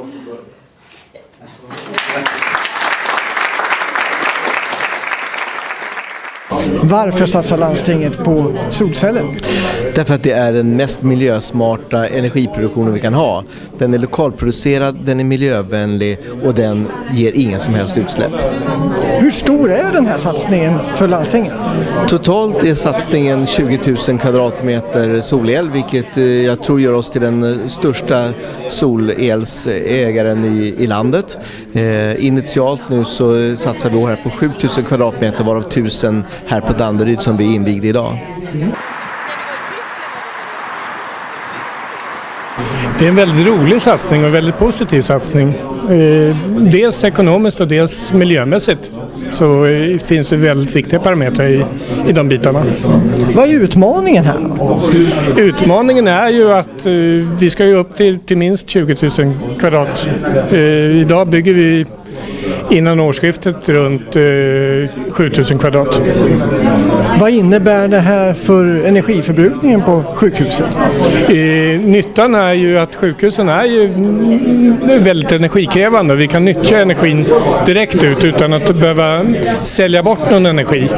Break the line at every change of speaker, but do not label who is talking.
Obrigado. Varför satsar landstinget på solceller?
Därför att det är den mest miljösmarta energiproduktionen vi kan ha. Den är lokalproducerad, den är miljövänlig och den ger inga som helst utsläpp.
Hur stor är den här satsningen för landstinget?
Totalt är satsningen 20 000 kvadratmeter solel vilket eh, jag tror gör oss till den eh, största solelsägaren i, i landet. Eh, initialt nu så satsar vi här på 7 000 kvadratmeter varav 1000 här på Danderyd som vi invigde idag.
Det är en väldigt rolig satsning och en väldigt positiv satsning. Eh, dels ekonomiskt och dels miljömässigt så eh, finns det väldigt viktiga parametrar i, i de bitarna.
Vad är utmaningen här?
Utmaningen är ju att eh, vi ska ju upp till, till minst 20 000 kvadrat. Idag bygger vi innan årsskiftet runt eh, 7000 kvadrat.
Vad innebär det här för energiförbrukningen på sjukhuset?
Eh, nyttan är ju att sjukhusen är ju väldigt energikrävande. Vi kan nyttja energin direkt ut utan att behöva sälja bort någon energi.